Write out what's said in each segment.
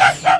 Yes, sir!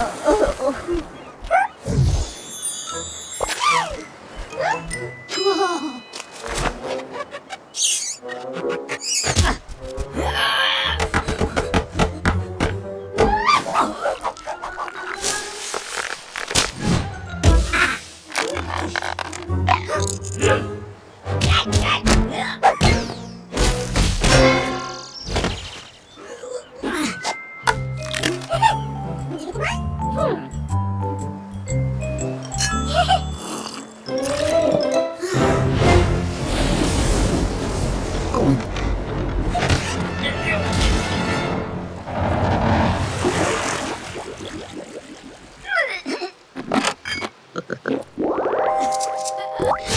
呃呃我 Yeah.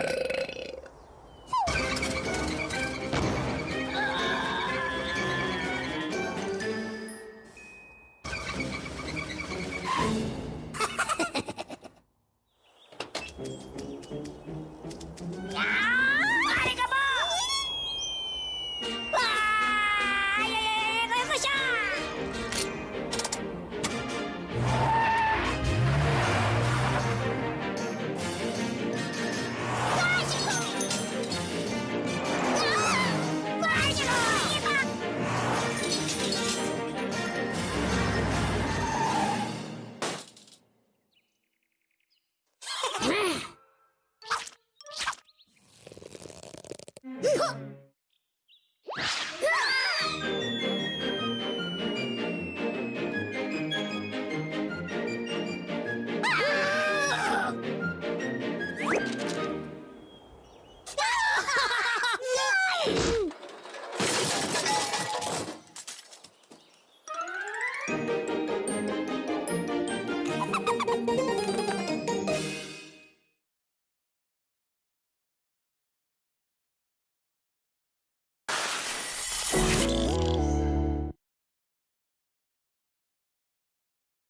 Uh...